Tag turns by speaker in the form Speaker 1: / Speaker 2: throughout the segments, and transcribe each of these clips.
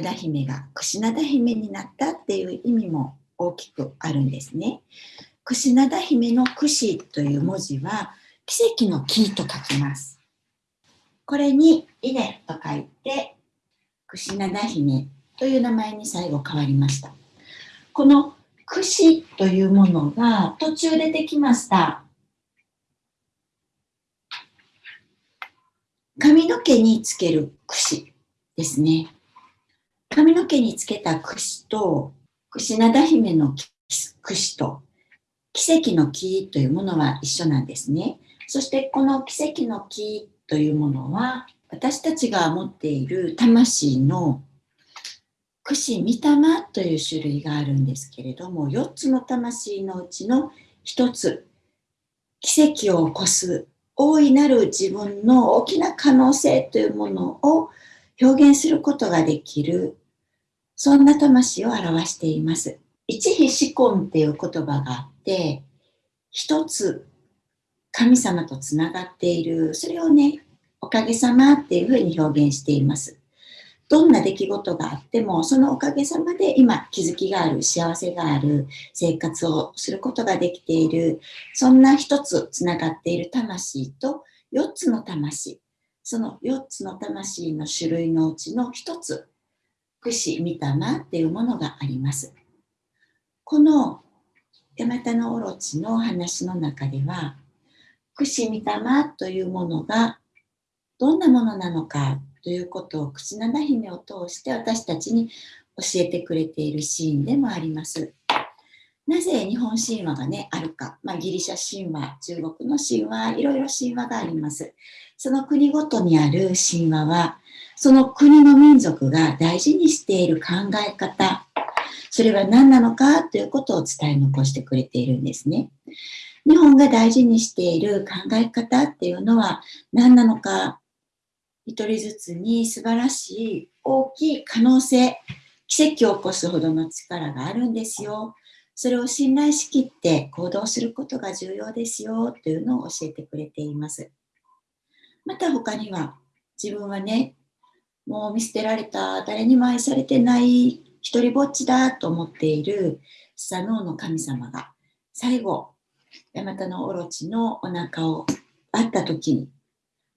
Speaker 1: 灘姫が櫛灘姫になったっていう意味も大きくあるんですね。櫛灘姫の櫛という文字は奇跡の木と書きます。これに稲と書いて櫛灘姫という名前に最後変わりました。この櫛というものが途中でできました。髪の毛につける櫛ですね。髪の毛につけた櫛と、櫛灘姫の櫛と、奇跡の木というものは一緒なんですね。そしてこの奇跡の木というものは、私たちが持っている魂の櫛御霊という種類があるんですけれども、4つの魂のうちの1つ、奇跡を起こす大いなる自分の大きな可能性というものを表現することができる、そんな魂を表しています。一比四根っていう言葉があって、一つ神様とつながっている、それをね、おかげさまっていうふうに表現しています。どんな出来事があっても、そのおかげさまで今気づきがある、幸せがある、生活をすることができている、そんな一つつながっている。魂と4つの魂、その4つの魂の種類のうちの一つ、串御霊っていうものがあります。このヤマタノオロチの話の中では、串御霊というものがどんなものなのかということを口七姫を通して私たちに教えてくれているシーンでもあります。なぜ日本神話がね、あるか。まあ、ギリシャ神話、中国の神話、いろいろ神話があります。その国ごとにある神話は、その国の民族が大事にしている考え方、それは何なのかということを伝え残してくれているんですね。日本が大事にしている考え方っていうのは何なのか一人ずつに素晴らしい大きい可能性、奇跡を起こすほどの力があるんですよ。それを信頼しきって行動することが重要ですよというのを教えてくれています。また他には自分はね、もう見捨てられた、誰にも愛されてない、一人ぼっちだと思っているスサノオの神様が最後、ヤマタノオロチのお腹をあった時に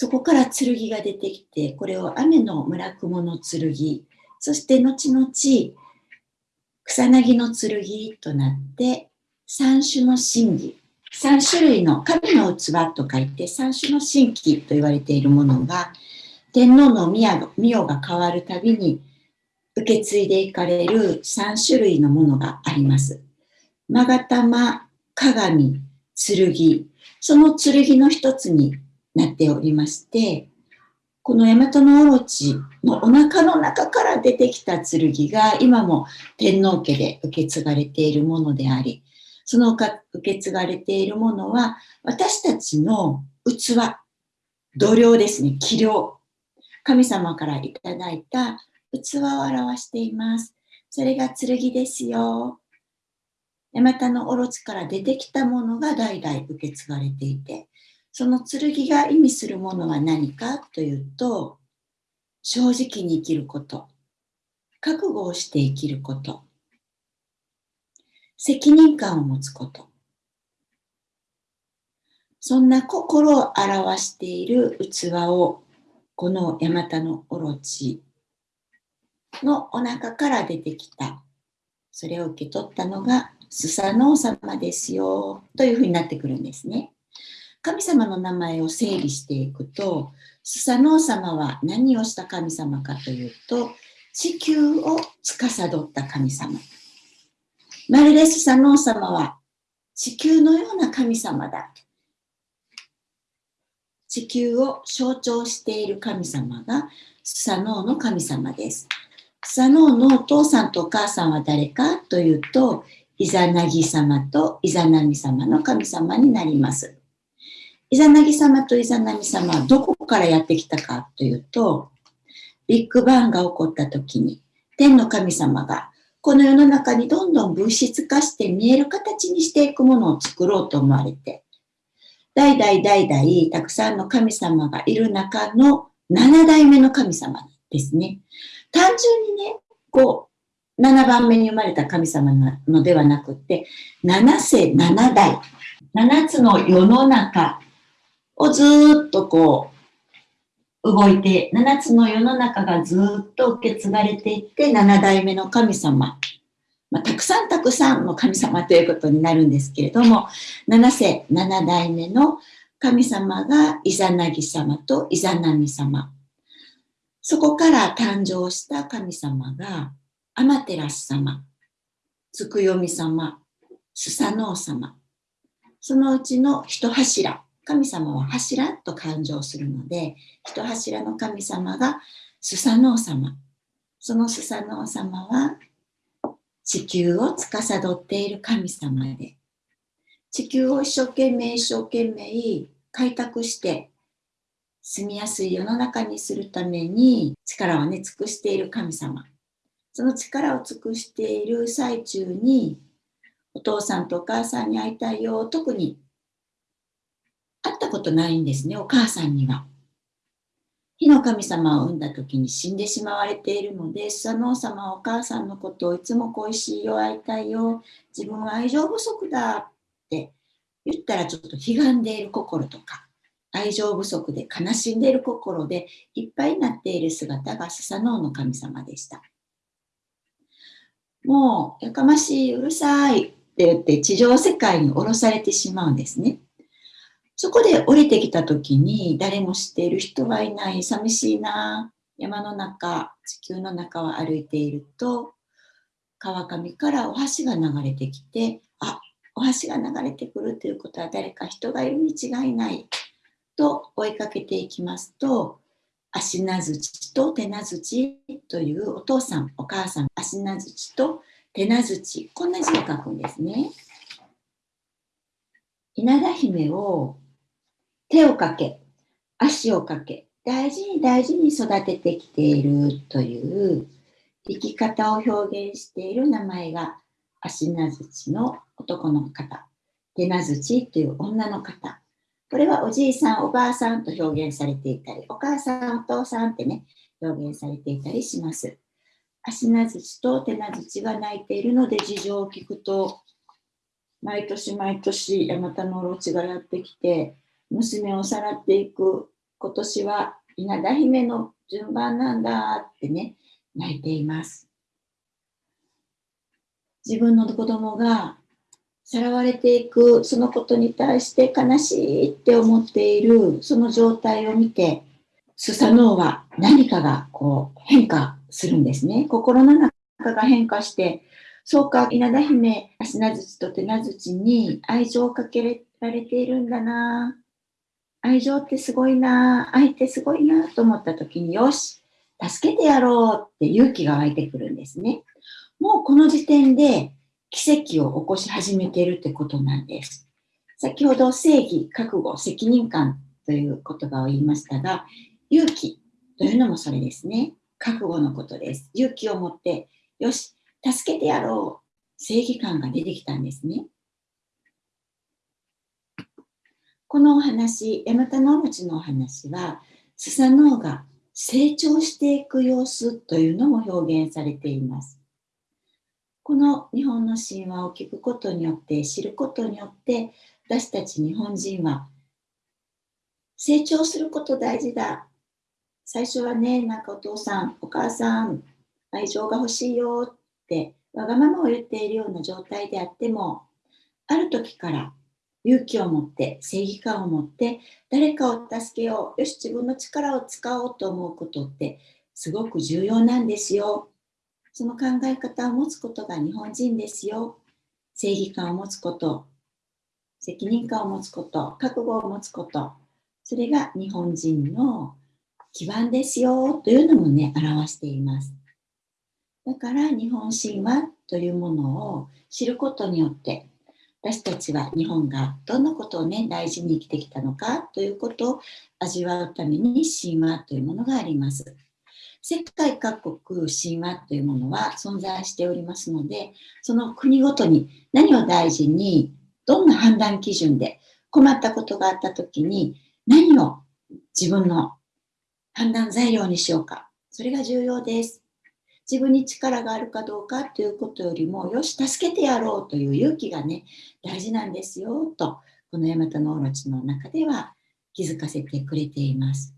Speaker 1: そこから剣が出てきて、これを雨の村雲の剣、そして後々草薙の剣となって、三種の神器、三種類の神の器と書いて三種の神器と言われているものが、天皇の御代が変わるたびに受け継いでいかれる三種類のものがあります。勾玉、鏡、剣、その剣の一つになっておりまして、この大和のオロチのお腹の中から出てきた剣が今も天皇家で受け継がれているものであり、その受け継がれているものは私たちの器、度量ですね、器量。神様からいただいた器を表しています。それが剣ですよ。大和のオロチから出てきたものが代々受け継がれていて、その剣が意味するものは何かというと、正直に生きること、覚悟をして生きること、責任感を持つこと、そんな心を表している器を、このヤマタノオロチのお腹から出てきた、それを受け取ったのがスサノオ様ですよ、というふうになってくるんですね。神様の名前を整理していくと、スサノオ様は何をした神様かというと、地球を司った神様。まるでスサノオ様は地球のような神様だ。地球を象徴している神様がスサノオの神様です。スサノオのお父さんとお母さんは誰かというと、イザナギ様とイザナミ様の神様になります。イザナギ様とイザナミ様はどこからやってきたかというと、ビッグバンが起こった時に、天の神様がこの世の中にどんどん物質化して見える形にしていくものを作ろうと思われて、代々代々たくさんの神様がいる中の7代目の神様ですね。単純にね、こう、7番目に生まれた神様なのではなくて、7世7代、7つの世の中をずっとこう、動いて、7つの世の中がずっと受け継がれていって、7代目の神様、まあ、たくさんたくさんの神様ということになるんですけれども、7世7代目の神様がイザナギ様とイザナミ様。そこから誕生した神様がアマテラス様、つくよみ様、スサノオ様。そのうちの一柱、神様は柱と誕生するので、一柱の神様がスサノオ様。そのスサノオ様は地球を司っている神様で、地球を一生懸命一生懸命開拓して住みやすい世の中にするために力をね尽くしている神様その力を尽くしている最中にお父さんとお母さんに会いたいよ特にったことないんですねお母さんには火の神様を産んだ時に死んでしまわれているので、スサノオ様はお母さんのことをいつも恋しいよ、会いたいよ、自分は愛情不足だって言ったらちょっと悲願でいる心とか、愛情不足で悲しんでいる心でいっぱいになっている姿がスサノオの神様でした。もう、やかましい、うるさいって言って地上世界に降ろされてしまうんですね。そこで降りてきた時に誰も知っている人はいない、寂しいな、山の中、地球の中を歩いていると、川上からお箸が流れてきて、あ、お箸が流れてくるということは誰か人がいるに違いないと追いかけていきますと、足名槌と手名槌というお父さん、お母さん、足名槌と手名槌、こんな字を書くんですね。稲田姫を手をかけ、足をかけ、大事に大事に育ててきているという生き方を表現している名前が足名槌の男の方、手名槌という女の方。これはおじいさん、おばあさんと表現されていたり、お母さん、お父さんってね、表現されていたりします。足名槌と手名槌が泣いているので事情を聞くと、毎年毎年山田のオロチがやってきて、娘をさらっていく今年は稲田姫の順番なんだってね泣いています。自分の子供がさらわれていくそのことに対して悲しいって思っているその状態を見てスサノオは何かがこう変化するんですね。心の中が変化してそうか稲田姫足名槌と手名槌に愛情をかけられているんだな。愛情ってすごいな、愛ってすごいなと思った時に、よし、助けてやろうって勇気が湧いてくるんですね。もうこの時点で奇跡を起こし始めているってことなんです。先ほど正義、覚悟、責任感という言葉を言いましたが、勇気というのもそれですね。覚悟のことです。勇気を持って、よし、助けてやろう。正義感が出てきたんですね。このお話、ヤマタノオムチのお話は、スサノオが成長していく様子というのも表現されています。この日本の神話を聞くことによって、知ることによって、私たち日本人は成長すること大事だ。最初はね、なんかお父さん、お母さん、愛情が欲しいよってわがままを言っているような状態であっても、ある時から勇気を持って正義感を持って誰かを助けよう。よし自分の力を使おうと思うことってすごく重要なんですよ。その考え方を持つことが日本人ですよ。正義感を持つこと責任感を持つこと覚悟を持つこと。それが日本人の基盤ですよ。というのもね表しています。だから日本神話というものを知ることによって私たちは日本がどんなことをね大事に生きてきたのかということを味わうために神話というものがあります。世界各国神話というものは存在しておりますのでその国ごとに何を大事にどんな判断基準で困ったことがあった時に何を自分の判断材料にしようかそれが重要です。自分に力があるかどうかということよりも、よし、助けてやろうという勇気がね、大事なんですよ、と、このヤマタノオロチの中では気づかせてくれています。